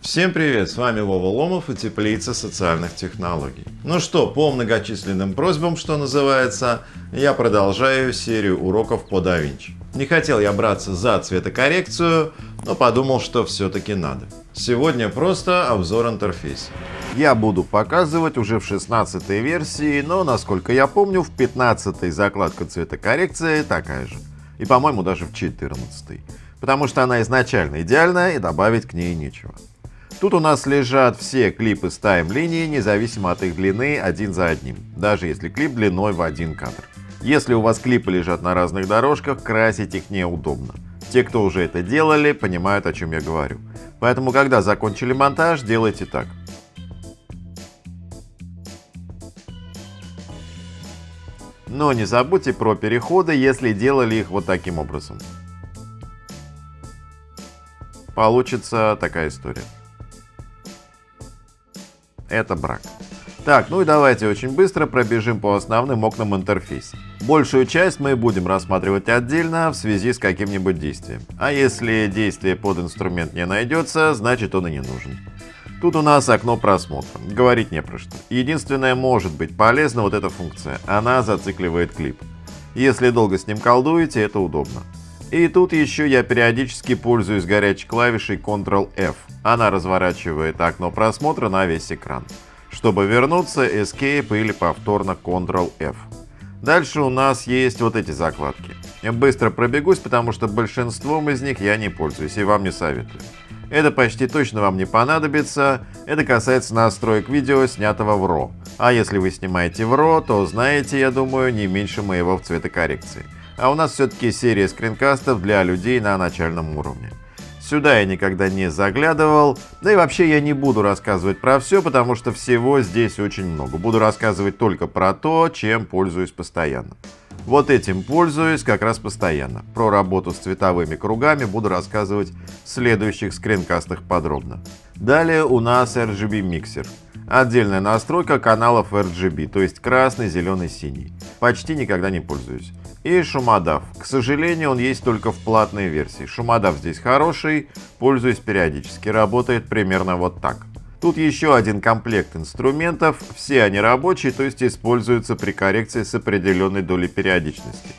Всем привет, с вами Вова Ломов и Теплица социальных технологий. Ну что, по многочисленным просьбам, что называется, я продолжаю серию уроков по DaVinci. Не хотел я браться за цветокоррекцию, но подумал, что все-таки надо. Сегодня просто обзор интерфейса. Я буду показывать уже в 16 версии, но насколько я помню, в 15 закладка цветокоррекции такая же. И по-моему даже в 14. Потому что она изначально идеальная и добавить к ней нечего. Тут у нас лежат все клипы с тайм-линии, независимо от их длины, один за одним, даже если клип длиной в один кадр. Если у вас клипы лежат на разных дорожках, красить их неудобно. Те, кто уже это делали, понимают, о чем я говорю. Поэтому, когда закончили монтаж, делайте так. Но не забудьте про переходы, если делали их вот таким образом. Получится такая история это брак. Так, ну и давайте очень быстро пробежим по основным окнам интерфейса. Большую часть мы будем рассматривать отдельно в связи с каким-нибудь действием. А если действие под инструмент не найдется, значит он и не нужен. Тут у нас окно просмотра. Говорить не про что. Единственное, может быть полезна вот эта функция. Она зацикливает клип. Если долго с ним колдуете, это удобно. И тут еще я периодически пользуюсь горячей клавишей Ctrl-F. Она разворачивает окно просмотра на весь экран. Чтобы вернуться, Escape или повторно Ctrl-F. Дальше у нас есть вот эти закладки. Быстро пробегусь, потому что большинством из них я не пользуюсь и вам не советую. Это почти точно вам не понадобится, это касается настроек видео, снятого в RAW. А если вы снимаете в RAW, то знаете, я думаю, не меньше моего в цветокоррекции. А у нас все-таки серия скринкастов для людей на начальном уровне. Сюда я никогда не заглядывал, да и вообще я не буду рассказывать про все, потому что всего здесь очень много. Буду рассказывать только про то, чем пользуюсь постоянно. Вот этим пользуюсь как раз постоянно. Про работу с цветовыми кругами буду рассказывать в следующих скринкастах подробно. Далее у нас RGB миксер. Отдельная настройка каналов RGB, то есть красный, зеленый, синий. Почти никогда не пользуюсь и шумодав. К сожалению, он есть только в платной версии. Шумодав здесь хороший, пользуюсь периодически, работает примерно вот так. Тут еще один комплект инструментов, все они рабочие, то есть используются при коррекции с определенной долей периодичности.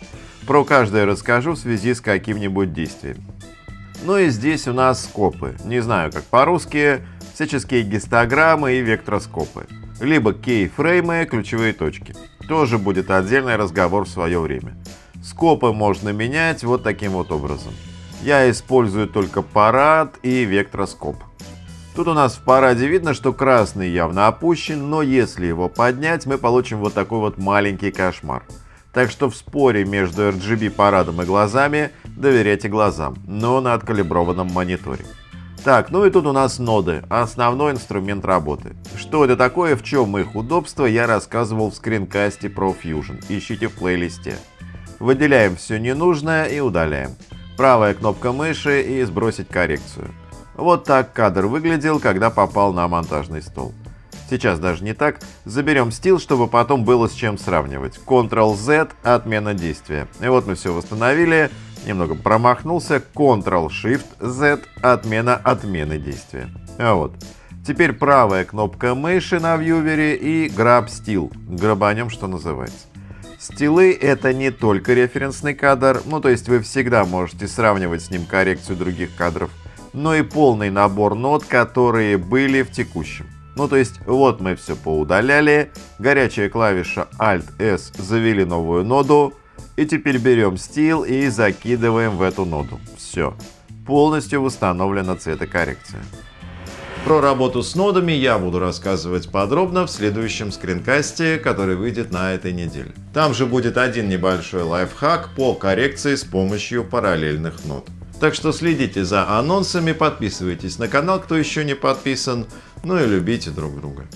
Про каждое расскажу в связи с каким-нибудь действием. Ну и здесь у нас скопы, не знаю как по-русски, всяческие гистограммы и вектроскопы. Либо кейфреймы, ключевые точки. Тоже будет отдельный разговор в свое время. Скопы можно менять вот таким вот образом. Я использую только парад и вектроскоп. Тут у нас в параде видно, что красный явно опущен, но если его поднять, мы получим вот такой вот маленький кошмар. Так что в споре между RGB парадом и глазами доверяйте глазам, но на откалиброванном мониторе. Так, ну и тут у нас ноды, основной инструмент работы. Что это такое, в чем их удобство, я рассказывал в скринкасте про Fusion, ищите в плейлисте. Выделяем все ненужное и удаляем. Правая кнопка мыши и сбросить коррекцию. Вот так кадр выглядел, когда попал на монтажный стол. Сейчас даже не так. Заберем стил, чтобы потом было с чем сравнивать. Ctrl-Z – отмена действия. И вот мы все восстановили. Немного промахнулся. Ctrl-Shift-Z – отмена отмены действия. А вот. Теперь правая кнопка мыши на вьювере и Grab Still. Грабанем, что называется. Стилы — это не только референсный кадр, ну то есть вы всегда можете сравнивать с ним коррекцию других кадров, но и полный набор нот, которые были в текущем. Ну то есть вот мы все поудаляли, горячая клавиша Alt-S завели новую ноду, и теперь берем стил и закидываем в эту ноду. Все, полностью восстановлена цветокоррекция. Про работу с нодами я буду рассказывать подробно в следующем скринкасте, который выйдет на этой неделе. Там же будет один небольшой лайфхак по коррекции с помощью параллельных нод. Так что следите за анонсами, подписывайтесь на канал, кто еще не подписан, ну и любите друг друга.